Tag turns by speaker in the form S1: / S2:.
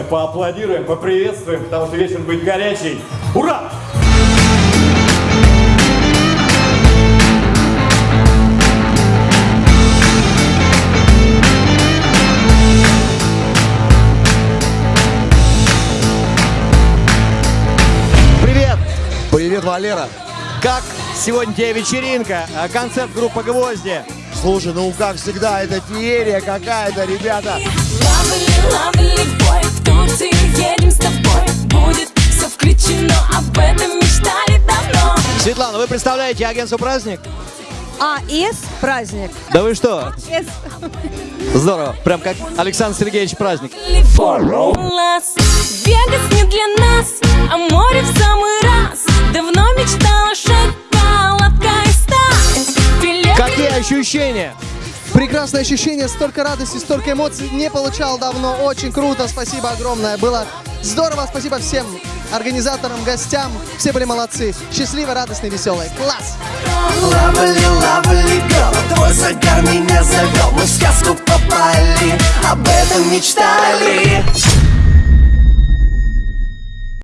S1: поаплодируем, поприветствуем, потому что вечер будет горячий. Ура!
S2: Привет!
S3: Привет, Валера.
S2: Как сегодня тебе вечеринка? А, Концерт группы «Гвозди».
S3: Слушай, ну как всегда, это феерия какая-то, ребята.
S4: Lovely, lovely boy,
S2: Светлана, вы представляете агентство «Праздник»?
S5: АС праздник.
S2: Да вы что?
S5: С.
S2: Здорово. Прям как Александр Сергеевич Праздник.
S4: Вегас не для нас, а море в самый раз Давно мечтала шоколадка и
S2: Какие ощущения?
S6: Прекрасное ощущение, столько радости, столько эмоций не получал давно. Очень круто, спасибо огромное. Было здорово, спасибо всем организаторам, гостям. Все были молодцы. Счастливо, радостные, веселые. Класс!
S7: Лавали, лавали, girl, твой загар меня завел Мы в сказку попали, об этом мечтали